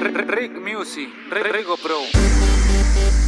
Rick Music, Rigo Pro.